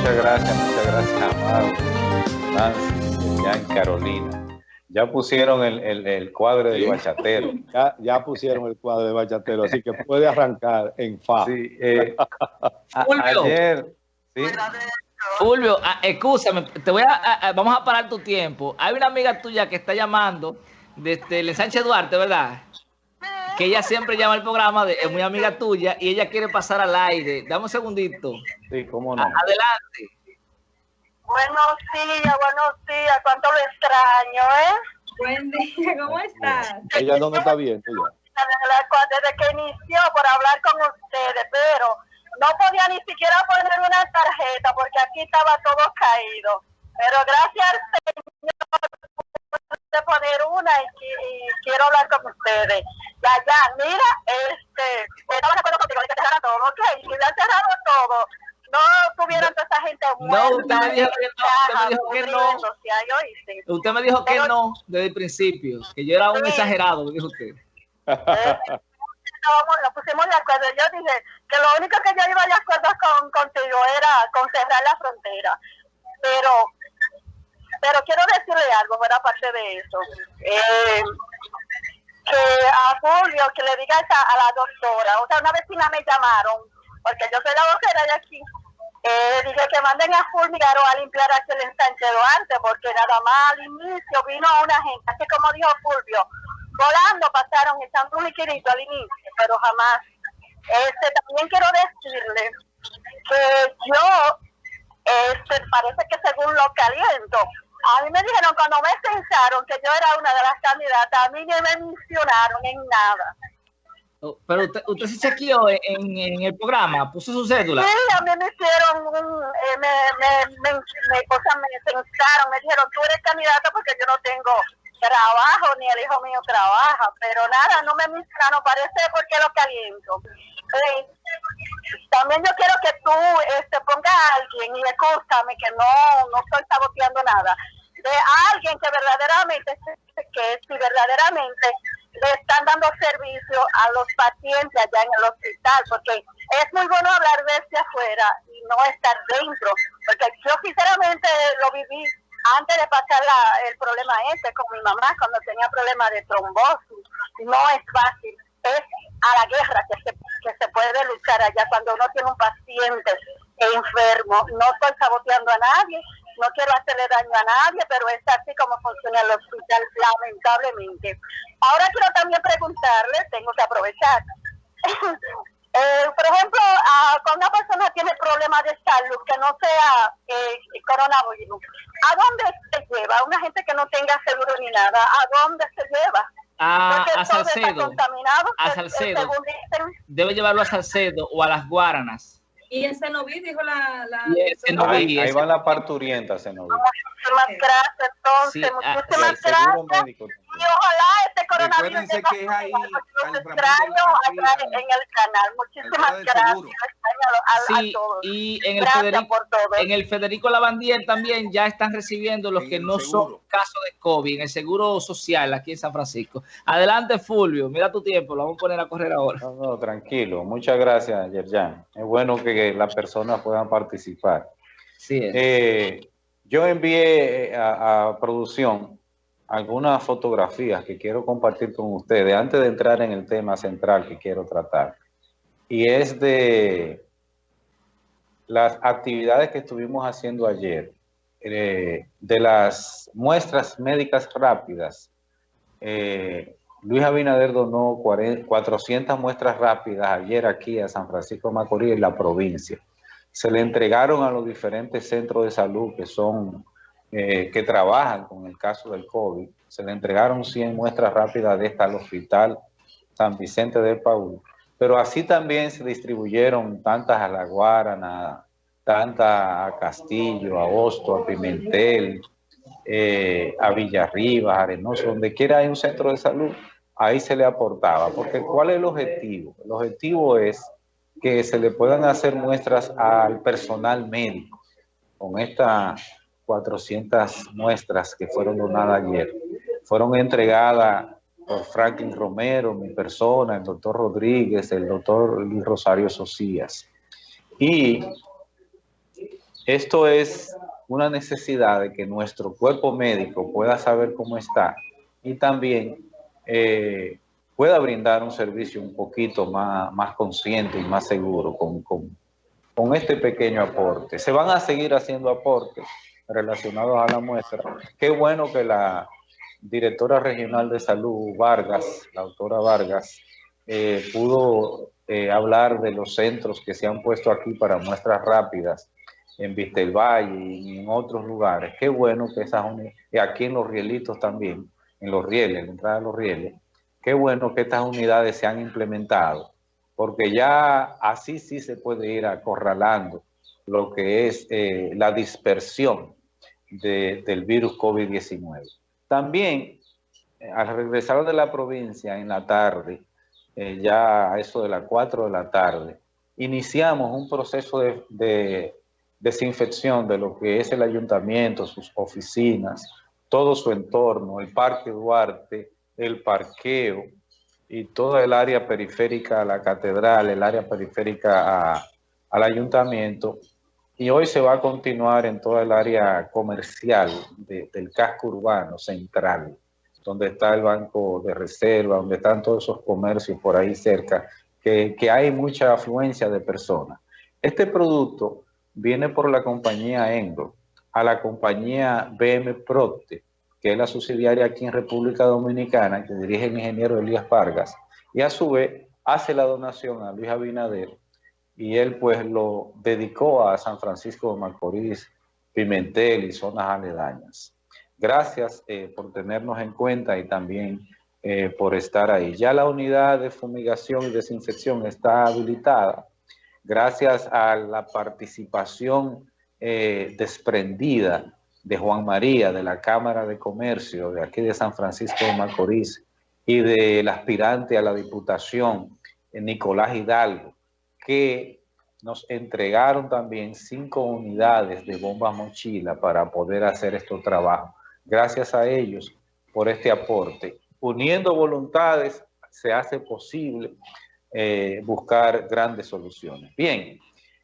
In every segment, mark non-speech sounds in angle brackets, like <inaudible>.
muchas gracias, muchas gracias, Amado, Nancy, ya en Carolina. Ya pusieron el, el, el cuadro de bachatero. Ya, ya, pusieron el cuadro de bachatero, así que puede arrancar en fa. Sí, eh, a, ayer... ¿sí? Fulvio, ah, escúchame, te voy a, vamos a parar tu tiempo. Hay una amiga tuya que está llamando desde el Sánchez Duarte, ¿verdad? Que ella siempre llama al programa, de, es muy amiga tuya y ella quiere pasar al aire. Dame un segundito. Sí, cómo no. Adelante. Buenos días, buenos días. Cuánto lo extraño, ¿eh? Buen día, ¿cómo estás? Ella no me está bien, ella. Desde que inició por hablar con ustedes, pero no podía ni siquiera poner una tarjeta porque aquí estaba todo caído. Pero gracias al Señor pude poner una y, quiero hablar con ustedes. Ya, ya, mira, este, estaba de acuerdo contigo de que cerraran todo, ok, si hubieran cerrado todo, no tuvieran toda esa gente muerta. No, usted me dijo que no, usted me dijo que no. Usted me dijo que no desde el principio, que yo era un exagerado, me dijo usted. <laughs> Eh, nos pusimos de acuerdo. Yo dije que lo único que yo iba de acuerdo con, contigo era con cerrar la frontera. Pero pero quiero decirle algo, fuera aparte de eso. Eh, que a Julio, que le diga a, a la doctora, o sea, una vecina me llamaron, porque yo soy la vocera de aquí, eh, dije que manden a Fulmigaro a limpiar aquel ensanche antes, porque nada más al inicio vino una gente, así como dijo Fulvio, volando pasaron echando un liquidito al inicio, pero jamás. Este, también quiero decirle que yo, este, parece que según lo que aliento, a mí me dijeron cuando me pensaron que yo era una de las candidatas, a mí no me mencionaron en nada. Pero usted, usted se chequeó en, el programa, puso su cédula. Sí, a mí me hicieron un, eh, me, me, me, me, me pensaron, me dijeron, tú eres candidata porque yo no tengo trabajo, ni el hijo mío trabaja, pero nada, no me mencionaron, parece porque lo caliento. Eh, también yo quiero que tú este, pongas a alguien, y escúchame que no, no estoy saboteando nada, de alguien que verdaderamente, que si verdaderamente le están dando servicio a los pacientes allá en el hospital, porque es muy bueno hablar desde afuera y no estar dentro, porque yo sinceramente lo viví antes de pasar la, el problema este con mi mamá, cuando tenía problemas de trombosis, no es fácil, es a la guerra que se, que se puede luchar allá cuando uno tiene un paciente enfermo. No estoy saboteando a nadie, no quiero hacerle daño a nadie, pero es así como funciona el hospital, lamentablemente. Ahora quiero también preguntarle, tengo que aprovechar, <laughs> Eh, por ejemplo, cuando una persona tiene problemas de salud que no sea eh, coronavirus, ¿a dónde se lleva? Una gente que no tenga seguro ni nada, ¿a dónde se lleva? A, a Salcedo. A Salcedo. Debe llevarlo a Salcedo o a las Guaranas. Y en Cenoví dijo la... la ahí, ahí va la parturienta, Cenoví. Muchísimas gracias, entonces. Sí, ah, muchísimas gracias. Y ojalá este coronavirus... Recuérdense que es ahí... Los extraño allá en el canal. Muchísimas gracias. A, sí, y en el, Federico, en el Federico Lavandier también ya están recibiendo los que no son casos de COVID en el Seguro Social aquí en San Francisco. Adelante, Fulvio. Mira tu tiempo. Lo vamos a poner a correr ahora. No, no, tranquilo. Muchas gracias, Yerjan. Es bueno que las personas puedan participar. Sí, eh, yo envié a, producción algunas fotografías que quiero compartir con ustedes antes de entrar en el tema central que quiero tratar. Y es de las actividades que estuvimos haciendo ayer, eh, de las muestras médicas rápidas. Eh, Luis Abinader donó 400 muestras rápidas ayer aquí a San Francisco Macorís, en la provincia. Se le entregaron a los diferentes centros de salud que son, eh, que trabajan con el caso del COVID. Se le entregaron 100 muestras rápidas de esta al hospital San Vicente de Paul. Pero así también se distribuyeron tantas a La Guarana, tantas a Castillo, a Hosto, a Pimentel, eh, a Villarriba, Arenoso, donde quiera hay un centro de salud, ahí se le aportaba. Porque ¿cuál es el objetivo? El objetivo es que se le puedan hacer muestras al personal médico con estas 400 muestras que fueron donadas ayer. Fueron entregadas por Franklin Romero, mi persona, el doctor Rodríguez, el doctor Luis Rosario Socias. Y Esto es una necesidad de que nuestro cuerpo médico pueda saber cómo está y también eh, pueda brindar un servicio un poquito más, más consciente y más seguro con, con, con este pequeño aporte. Se van a seguir haciendo aportes relacionados a la muestra. Qué bueno que la directora regional de salud, Vargas, la doctora Vargas, eh, pudo eh, hablar de los centros que se han puesto aquí para muestras rápidas en Vistelvalle y en otros lugares. Qué bueno que esas y aquí en los rielitos también, en los rieles, en la entrada de los rieles, qué bueno que estas unidades se han implementado, porque ya así sí se puede ir acorralando lo que es eh, la dispersión del virus COVID-19. También, eh, al regresar de la provincia en la tarde, eh, ya a eso de las 4 de la tarde, iniciamos un proceso de, desinfección de lo que es el ayuntamiento, sus oficinas, todo su entorno, el Parque Duarte, el parqueo y toda el área periférica a la catedral, el área periférica al ayuntamiento, y hoy se va a continuar en toda el área comercial del casco urbano central, donde está el banco de reserva, donde están todos esos comercios por ahí cerca, que, hay mucha afluencia de personas. Este producto viene por la compañía Engro, a la compañía BM Procte, que es la subsidiaria aquí en República Dominicana, que dirige el ingeniero Elías Vargas, y a su vez hace la donación a Luis Abinader y él pues lo dedicó a San Francisco de Macorís, Pimentel y zonas aledañas. Gracias eh, por tenernos en cuenta y también eh, por estar ahí. Ya la unidad de fumigación y desinfección está habilitada gracias a la participación eh, desprendida de Juan María, de la Cámara de Comercio de aquí de San Francisco de Macorís y del aspirante a la Diputación, Nicolás Hidalgo, que nos entregaron también cinco unidades de bombas mochila para poder hacer estos trabajos. Gracias a ellos por este aporte. Uniendo voluntades se hace posible eh, buscar grandes soluciones. Bien,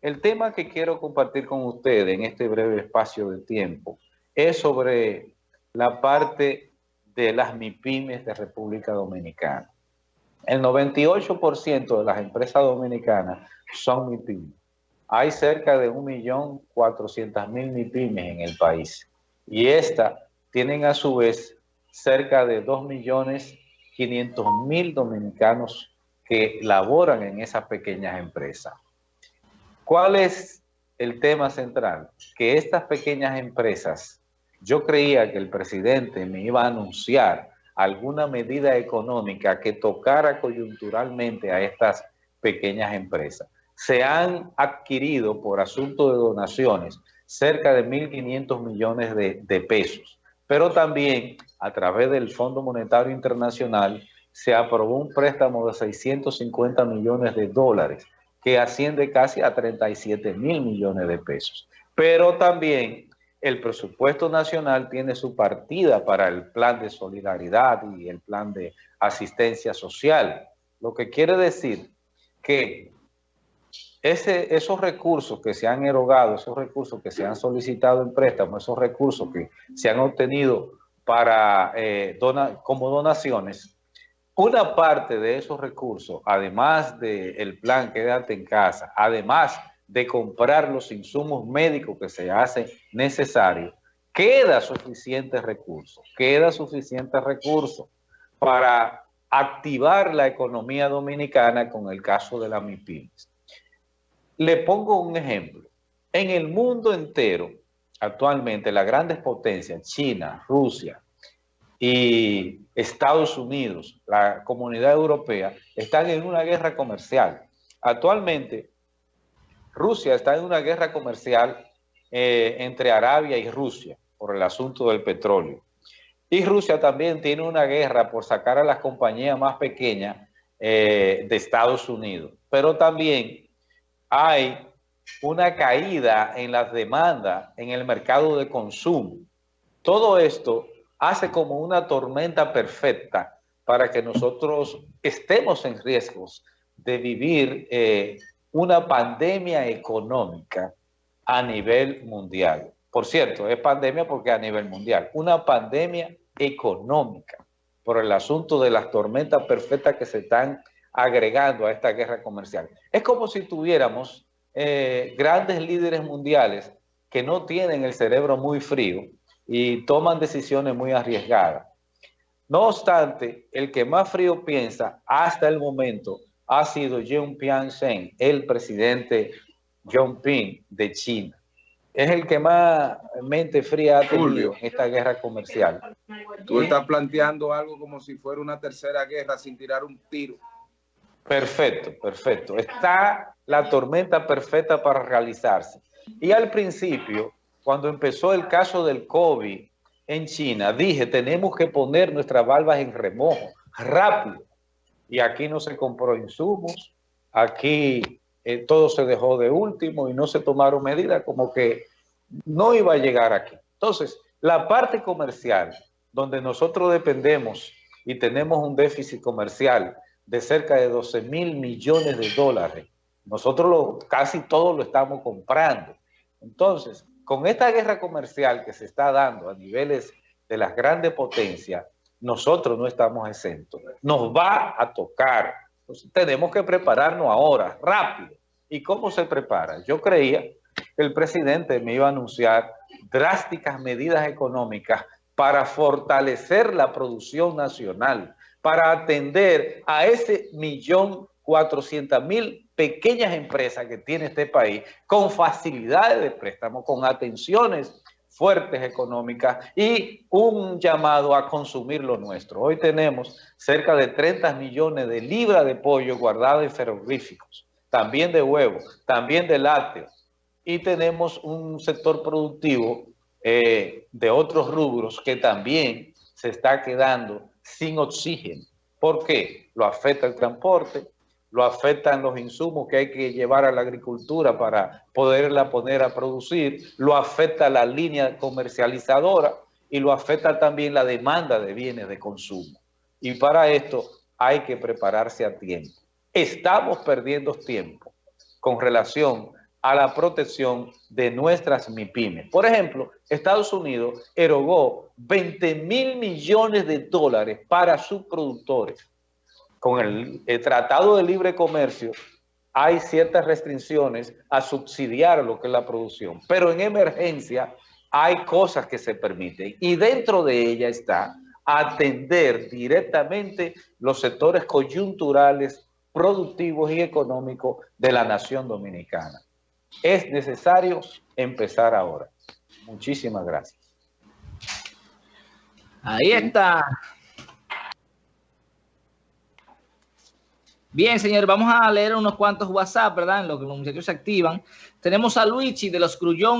el tema que quiero compartir con ustedes en este breve espacio de tiempo es sobre la parte de las MIPIMES de República Dominicana. El 98% de las empresas dominicanas son MIPIMES. Hay cerca de 1.400.000 MIPIMES en el país. Y estas tienen a su vez cerca de 2.500.000 dominicanos que laboran en esas pequeñas empresas. ¿Cuál es el tema central? Que estas pequeñas empresas, yo creía que el presidente me iba a anunciar alguna medida económica que tocara coyunturalmente a estas pequeñas empresas. Se han adquirido por asunto de donaciones cerca de 1.500 millones de, pesos, pero también a través del Fondo Monetario Internacional se aprobó un préstamo de 650 millones de dólares que asciende casi a 37 mil millones de pesos. Pero también el presupuesto nacional tiene su partida para el plan de solidaridad y el plan de asistencia social. Lo que quiere decir que esos recursos que se han erogado, esos recursos que se han solicitado en préstamo, esos recursos que se han obtenido para, eh, como donaciones, una parte de esos recursos, además del plan Quédate en casa, además de comprar los insumos médicos que se hacen necesarios, queda suficiente recurso, queda suficiente recurso para activar la economía dominicana con el caso de la MIPIMES. Le pongo un ejemplo. En el mundo entero, actualmente las grandes potencias, China, Rusia y Estados Unidos, la comunidad europea, están en una guerra comercial. Actualmente, Rusia está en una guerra comercial eh, entre Arabia y Rusia por el asunto del petróleo. Y Rusia también tiene una guerra por sacar a las compañías más pequeñas eh, de Estados Unidos. Pero también hay una caída en las demandas en el mercado de consumo. Todo esto hace como una tormenta perfecta para que nosotros estemos en riesgos de vivir eh, una pandemia económica a nivel mundial. Por cierto, es pandemia porque a nivel mundial. Una pandemia económica por el asunto de las tormentas perfectas que se están agregando a esta guerra comercial. Es como si tuviéramos eh, grandes líderes mundiales que no tienen el cerebro muy frío y toman decisiones muy arriesgadas. No obstante, el que más frío piensa hasta el momento ha sido Jean Pian-Shen, el presidente Ping de China. Es el que más mente fría ha tenido en esta guerra comercial. Tú estás planteando algo como si fuera una tercera guerra sin tirar un tiro. Perfecto, perfecto. Está la tormenta perfecta para realizarse. Y al principio, cuando empezó el caso del COVID en China, dije, tenemos que poner nuestras valvas en remojo, rápido. Y aquí no se compró insumos, aquí eh, todo se dejó de último y no se tomaron medidas como que no iba a llegar aquí. Entonces, la parte comercial, donde nosotros dependemos y tenemos un déficit comercial de cerca de 12 mil millones de dólares. Nosotros lo, casi todo lo estamos comprando. Entonces, con esta guerra comercial que se está dando a niveles de las grandes potencias, nosotros no estamos exentos. Nos va a tocar. Tenemos que prepararnos ahora, rápido. ¿Y cómo se prepara? Yo creía que el presidente me iba a anunciar drásticas medidas económicas para fortalecer la producción nacional, para atender a ese millón cuatrocientas mil pequeñas empresas que tiene este país con facilidades de préstamo, con atenciones fuertes económicas y un llamado a consumir lo nuestro. Hoy tenemos cerca de 30 millones de libras de pollo guardadas en ferroríficos, también de huevos, también de lácteos y tenemos un sector productivo eh, de otros rubros que también se está quedando sin oxígeno. ¿Por qué? Lo afecta el transporte, lo afectan los insumos que hay que llevar a la agricultura para poderla poner a producir, lo afecta la línea comercializadora y lo afecta también la demanda de bienes de consumo. Y para esto hay que prepararse a tiempo. Estamos perdiendo tiempo con relación a la protección de nuestras MIPIMES. Por ejemplo, Estados Unidos erogó 20 mil millones de dólares para sus productores. Con el, Tratado de Libre Comercio hay ciertas restricciones a subsidiar lo que es la producción, pero en emergencia hay cosas que se permiten y dentro de ella está atender directamente los sectores coyunturales, productivos y económicos de la nación dominicana. Es necesario empezar ahora. Muchísimas gracias. Ahí está. Bien, señor, vamos a leer unos cuantos WhatsApp, ¿verdad? En lo que los muchachos se activan. Tenemos a Luigi de los Crullón